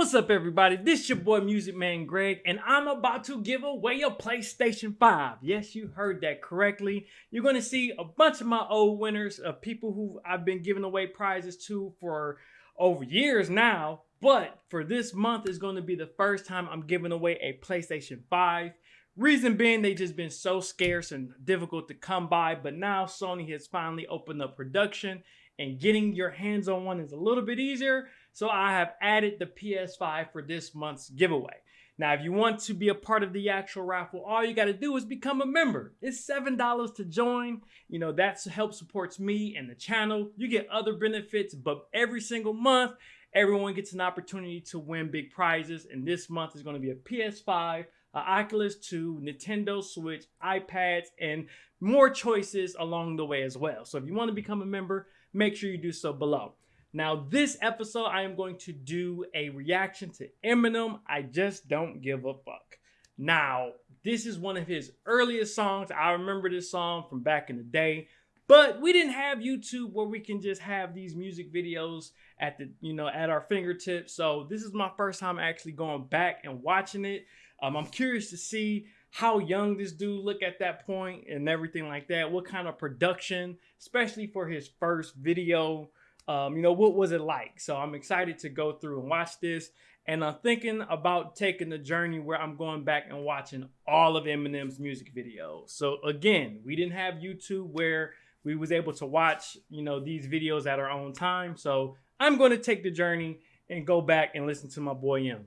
What's up, everybody? This your boy Music Man Greg, and I'm about to give away a PlayStation 5. Yes, you heard that correctly. You're going to see a bunch of my old winners of people who I've been giving away prizes to for over years now. But for this month is going to be the first time I'm giving away a PlayStation 5. Reason being, they just been so scarce and difficult to come by. But now Sony has finally opened up production, and getting your hands on one is a little bit easier. So I have added the PS5 for this month's giveaway. Now, if you want to be a part of the actual raffle, all you got to do is become a member. It's $7 to join. You know, that helps supports me and the channel. You get other benefits, but every single month, everyone gets an opportunity to win big prizes. And this month is going to be a PS5, an Oculus 2, Nintendo Switch, iPads, and more choices along the way as well. So if you want to become a member, make sure you do so below. Now, this episode, I am going to do a reaction to Eminem, I Just Don't Give a Fuck. Now, this is one of his earliest songs. I remember this song from back in the day, but we didn't have YouTube where we can just have these music videos at the, you know, at our fingertips. So this is my first time actually going back and watching it. Um, I'm curious to see how young this dude look at that point and everything like that. What kind of production, especially for his first video um, you know, what was it like? So I'm excited to go through and watch this. And I'm thinking about taking the journey where I'm going back and watching all of Eminem's music videos. So again, we didn't have YouTube where we was able to watch, you know, these videos at our own time. So I'm going to take the journey and go back and listen to my boy M.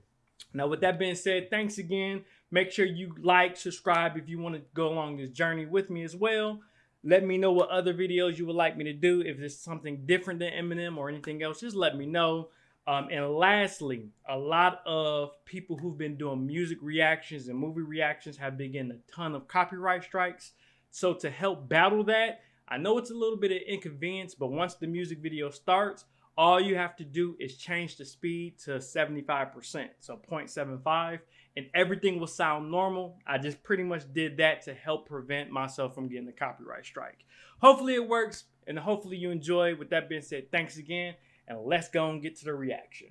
Now, with that being said, thanks again. Make sure you like, subscribe if you want to go along this journey with me as well. Let me know what other videos you would like me to do. If it's something different than Eminem or anything else, just let me know. Um, and lastly, a lot of people who've been doing music reactions and movie reactions have been getting a ton of copyright strikes. So to help battle that, I know it's a little bit of inconvenience, but once the music video starts, all you have to do is change the speed to 75%, so 0.75, and everything will sound normal. I just pretty much did that to help prevent myself from getting a copyright strike. Hopefully it works, and hopefully you enjoy. With that being said, thanks again, and let's go and get to the reaction.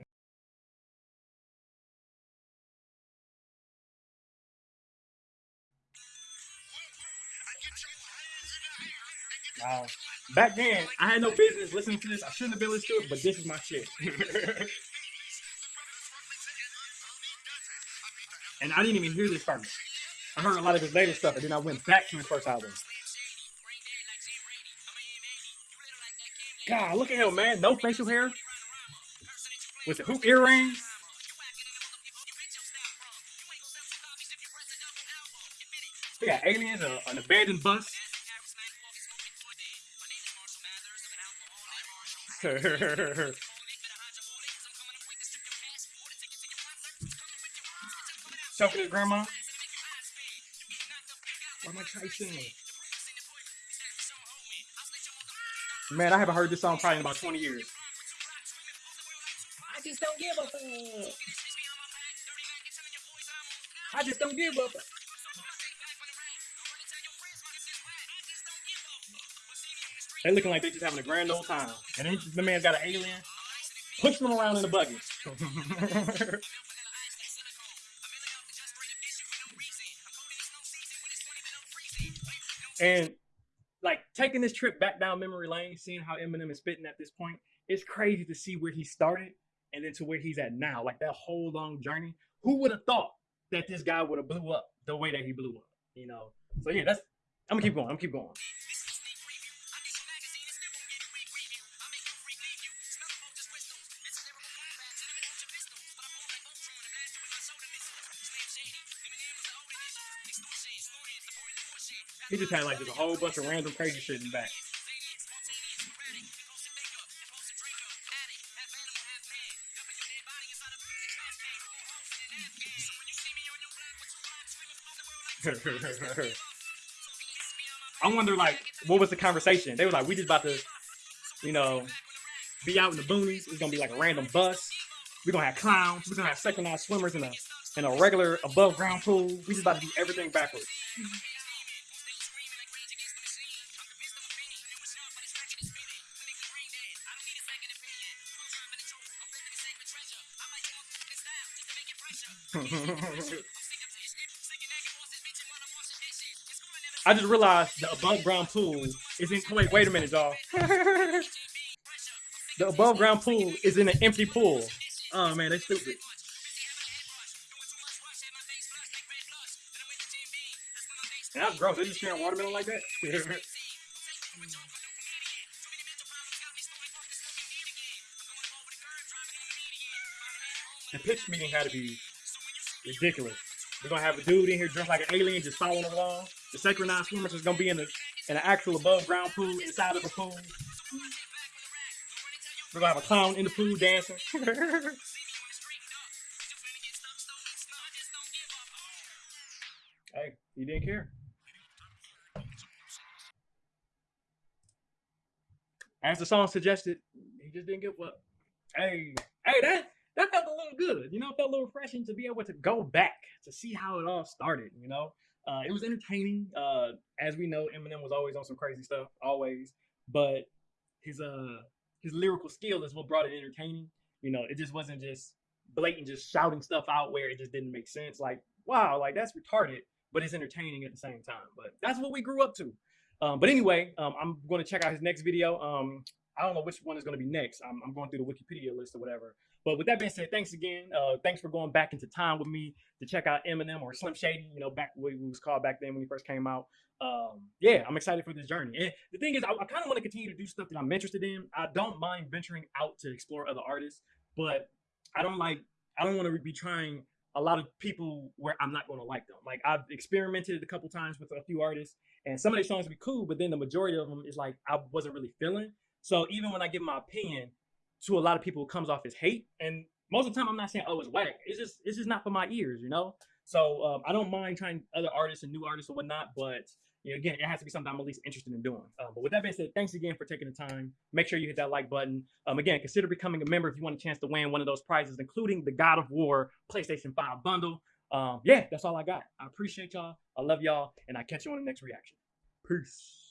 Wow. Back then, I had no business listening to this. I shouldn't have been listening to it, but this is my shit. and I didn't even hear this first. I heard a lot of his later stuff, and then I went back to his first album. God, look at him, man. No facial hair. With the hoop earrings. They got aliens, an abandoned bus. To grandma. Why am I singing? Man, I haven't heard this song probably in about 20 years. I just don't give a fuck. I just don't give a fuck. They looking like they just having a grand old time. And then the man's got an alien pushing them around in the buggy. and like taking this trip back down memory lane, seeing how Eminem is spitting at this point, it's crazy to see where he started and then to where he's at now. Like that whole long journey. Who would have thought that this guy would have blew up the way that he blew up? You know. So yeah, that's I'm gonna keep going. I'm gonna keep going. He just had like just a whole bunch of random crazy shit in the back. I wonder, like, what was the conversation? They were like, we just about to, you know, be out in the boonies. It's gonna be like a random bus. We're gonna have clowns. We're gonna have second-class swimmers in a in a regular above ground pool. We just about to do everything backwards. I just realized the above ground pool is in. Wait, wait a minute, y'all. the above ground pool is in an empty pool. Oh man, they stupid. That's gross. They just sharing watermelon like that. the pitch meeting had to be ridiculous. We're gonna have a dude in here dressed like an alien just following along. The synchronized swimmers is gonna be in the in an actual above ground pool inside of the pool. We're gonna have a clown in the pool dancing. hey, he didn't care. As the song suggested, he just didn't give up. Hey, hey, that that felt a little good. You know, it felt a little refreshing to be able to go back to see how it all started. You know, uh, it was entertaining. Uh, as we know, Eminem was always on some crazy stuff, always. But his uh his lyrical skill is what brought it entertaining. You know, it just wasn't just blatant, just shouting stuff out where it just didn't make sense. Like, wow, like that's retarded, but it's entertaining at the same time. But that's what we grew up to. Um, but anyway, um, I'm going to check out his next video. Um, I don't know which one is going to be next. I'm, I'm, going through the Wikipedia list or whatever. But with that being said, thanks again. Uh, thanks for going back into time with me to check out Eminem or Slim Shady. You know, back what was called back then when he first came out. Um, yeah, I'm excited for this journey. And the thing is, I, I kind of want to continue to do stuff that I'm interested in. I don't mind venturing out to explore other artists, but I don't like. I don't want to be trying a lot of people where I'm not going to like them. Like I've experimented a couple times with a few artists, and some of their songs be cool, but then the majority of them is like I wasn't really feeling. So even when I give my opinion to a lot of people, it comes off as hate, and most of the time I'm not saying oh it's whack. It's just it's just not for my ears, you know. So um, I don't mind trying other artists and new artists and whatnot, but you know, again, it has to be something I'm at least interested in doing. Um, but with that being said, thanks again for taking the time. Make sure you hit that like button. Um, again, consider becoming a member if you want a chance to win one of those prizes, including the God of War PlayStation 5 bundle. Um, yeah, that's all I got. I appreciate y'all. I love y'all, and I catch you on the next reaction. Peace.